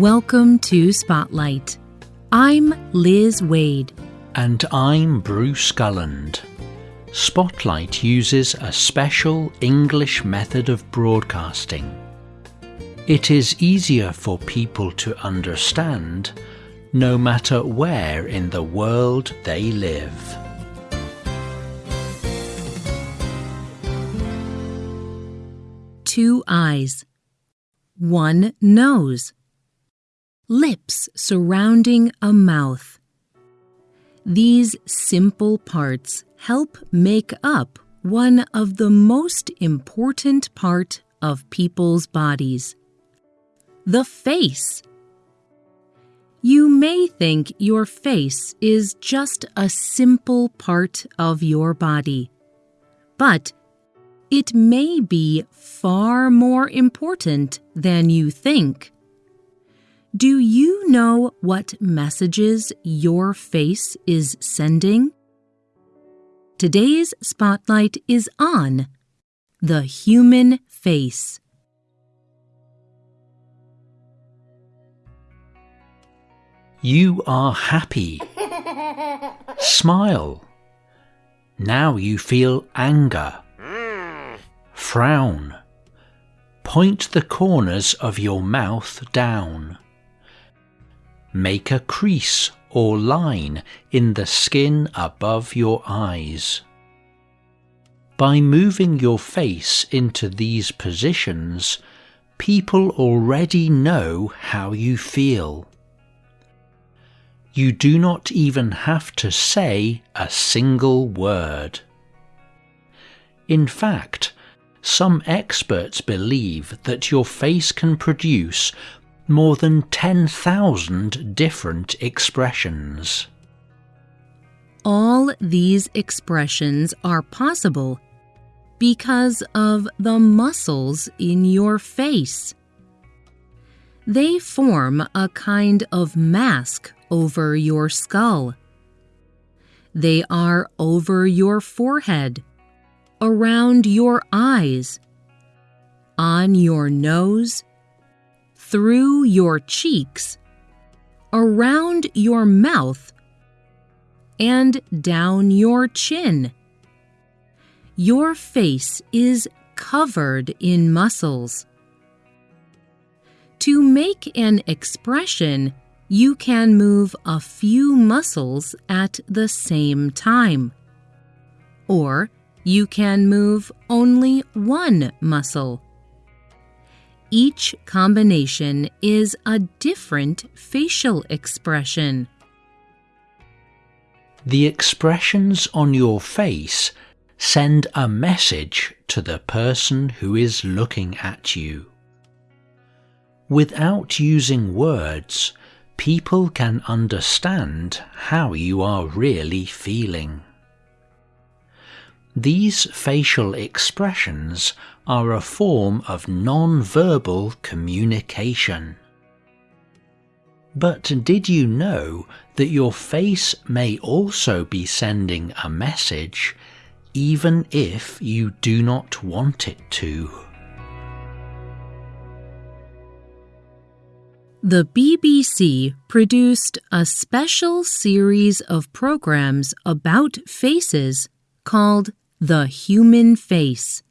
Welcome to Spotlight. I'm Liz Waid. And I'm Bruce Gulland. Spotlight uses a special English method of broadcasting. It is easier for people to understand no matter where in the world they live. Two eyes, one nose, lips surrounding a mouth. These simple parts help make up one of the most important part of people's bodies. The face. You may think your face is just a simple part of your body, but it may be far more important than you think. Do you know what messages your face is sending? Today's spotlight is on the human face. You are happy. Smile. Now you feel anger. Frown. Point the corners of your mouth down. Make a crease or line in the skin above your eyes. By moving your face into these positions, people already know how you feel. You do not even have to say a single word. In fact, some experts believe that your face can produce more than 10,000 different expressions. All these expressions are possible because of the muscles in your face. They form a kind of mask over your skull. They are over your forehead, around your eyes, on your nose, through your cheeks, around your mouth, and down your chin. Your face is covered in muscles. To make an expression, you can move a few muscles at the same time. Or you can move only one muscle. Each combination is a different facial expression. The expressions on your face send a message to the person who is looking at you. Without using words, people can understand how you are really feeling. These facial expressions are a form of non-verbal communication. But did you know that your face may also be sending a message even if you do not want it to? The BBC produced a special series of programs about faces called The Human Face.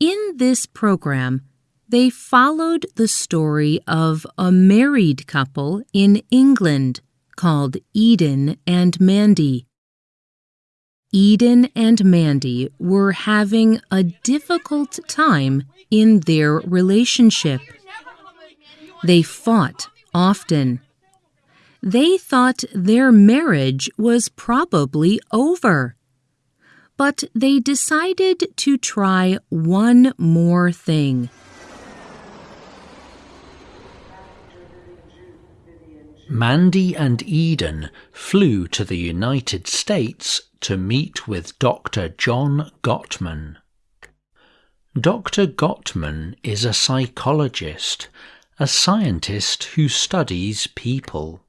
In this program, they followed the story of a married couple in England called Eden and Mandy. Eden and Mandy were having a difficult time in their relationship. They fought often. They thought their marriage was probably over but they decided to try one more thing. Mandy and Eden flew to the United States to meet with Dr. John Gottman. Dr. Gottman is a psychologist, a scientist who studies people.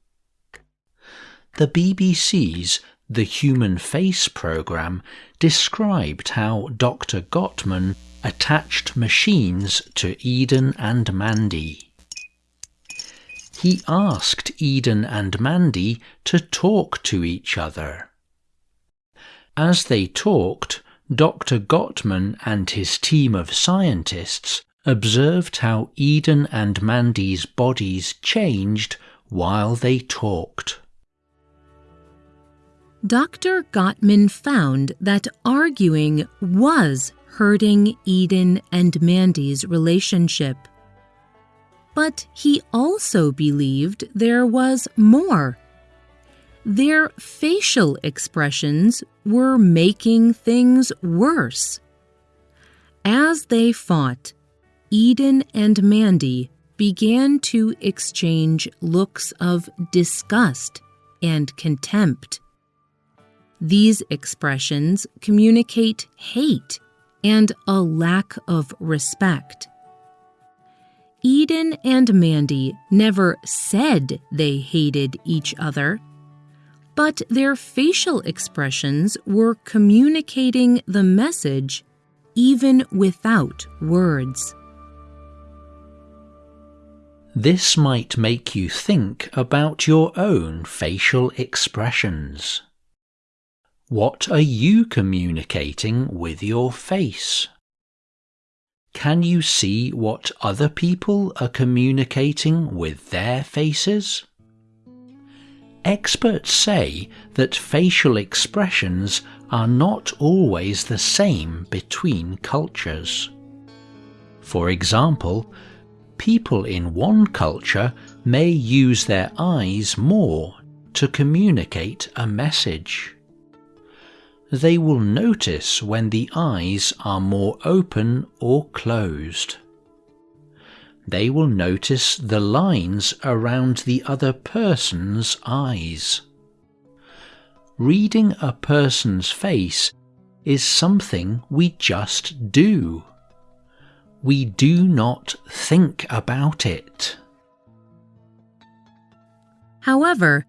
The BBC's the Human Face program described how Dr. Gottman attached machines to Eden and Mandy. he asked Eden and Mandy to talk to each other. As they talked, Dr. Gottman and his team of scientists observed how Eden and Mandy's bodies changed while they talked. Dr. Gottman found that arguing was hurting Eden and Mandy's relationship. But he also believed there was more. Their facial expressions were making things worse. As they fought, Eden and Mandy began to exchange looks of disgust and contempt. These expressions communicate hate and a lack of respect. Eden and Mandy never said they hated each other, but their facial expressions were communicating the message even without words. This might make you think about your own facial expressions. What are you communicating with your face? Can you see what other people are communicating with their faces? Experts say that facial expressions are not always the same between cultures. For example, people in one culture may use their eyes more to communicate a message they will notice when the eyes are more open or closed. They will notice the lines around the other person's eyes. Reading a person's face is something we just do. We do not think about it. However,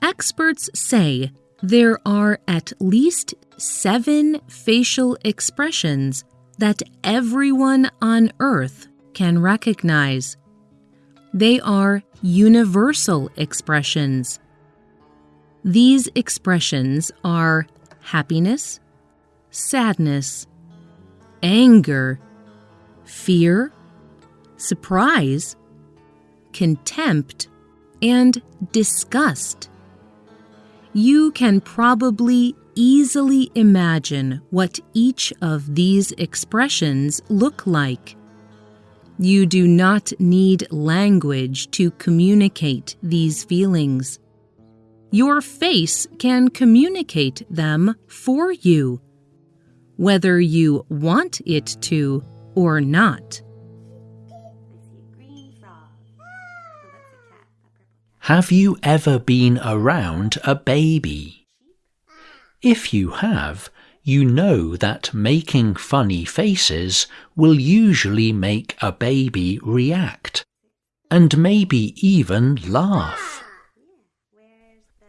experts say there are at least seven facial expressions that everyone on Earth can recognize. They are universal expressions. These expressions are happiness, sadness, anger, fear, surprise, contempt, and disgust you can probably easily imagine what each of these expressions look like. You do not need language to communicate these feelings. Your face can communicate them for you, whether you want it to or not. Have you ever been around a baby? If you have, you know that making funny faces will usually make a baby react and maybe even laugh.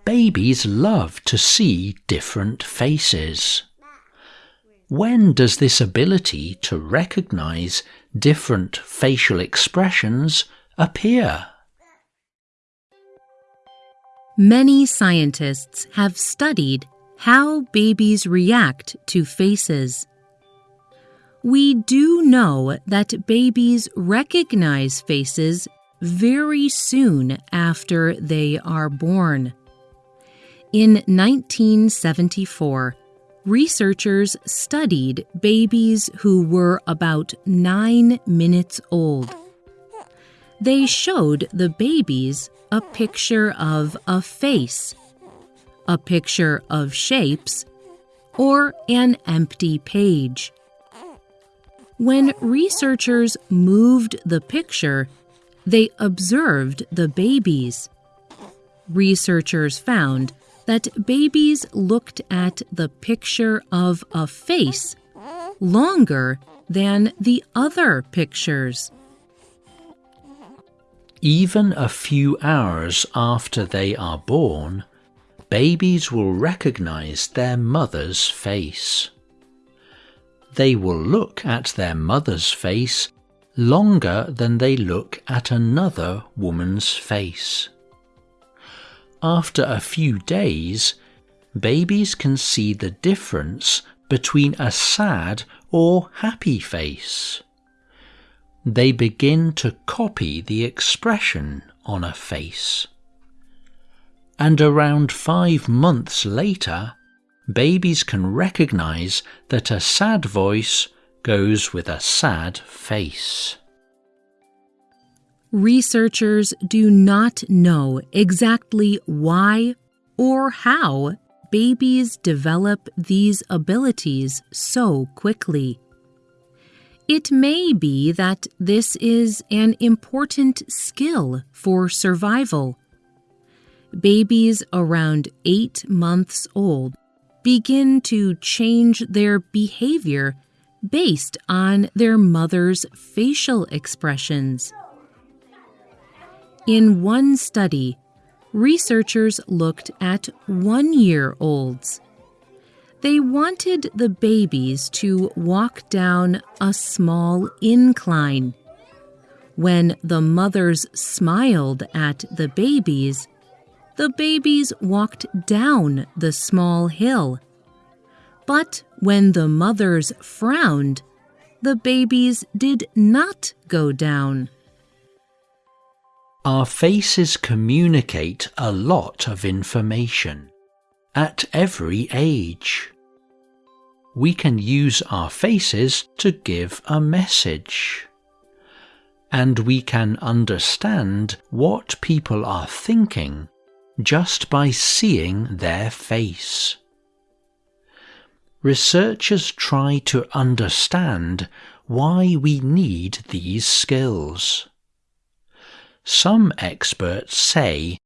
Babies love to see different faces. When does this ability to recognize different facial expressions appear? Many scientists have studied how babies react to faces. We do know that babies recognize faces very soon after they are born. In 1974, researchers studied babies who were about nine minutes old. They showed the babies a picture of a face, a picture of shapes, or an empty page. When researchers moved the picture, they observed the babies. Researchers found that babies looked at the picture of a face longer than the other pictures. Even a few hours after they are born, babies will recognize their mother's face. They will look at their mother's face longer than they look at another woman's face. After a few days, babies can see the difference between a sad or happy face. They begin to copy the expression on a face. And around five months later, babies can recognize that a sad voice goes with a sad face. Researchers do not know exactly why or how babies develop these abilities so quickly. It may be that this is an important skill for survival. Babies around eight months old begin to change their behavior based on their mother's facial expressions. In one study, researchers looked at one year olds. They wanted the babies to walk down a small incline. When the mothers smiled at the babies, the babies walked down the small hill. But when the mothers frowned, the babies did not go down. Our faces communicate a lot of information at every age. We can use our faces to give a message. And we can understand what people are thinking just by seeing their face. Researchers try to understand why we need these skills. Some experts say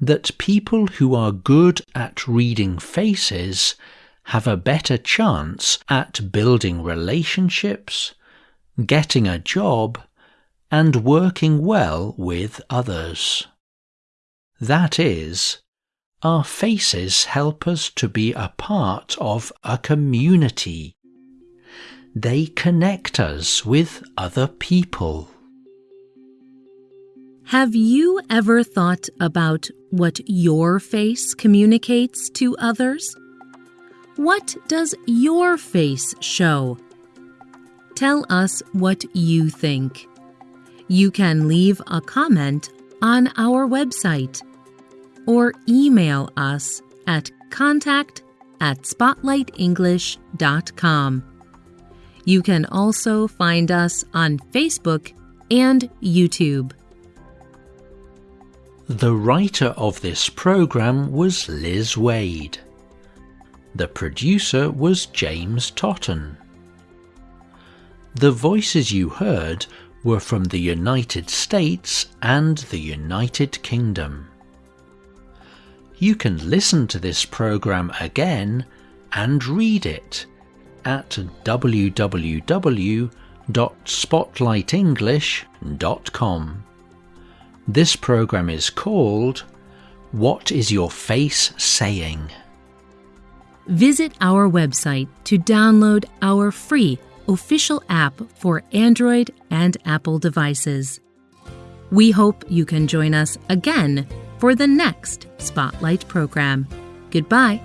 that people who are good at reading faces have a better chance at building relationships, getting a job, and working well with others. That is, our faces help us to be a part of a community. They connect us with other people. Have you ever thought about what your face communicates to others? What does your face show? Tell us what you think. You can leave a comment on our website or email us at contact at spotlightenglish.com. You can also find us on Facebook and YouTube. The writer of this program was Liz Waid. The producer was James Totten. The voices you heard were from the United States and the United Kingdom. You can listen to this program again and read it at www.spotlightenglish.com. This program is called What is Your Face Saying? Visit our website to download our free official app for Android and Apple devices. We hope you can join us again for the next Spotlight program. Goodbye.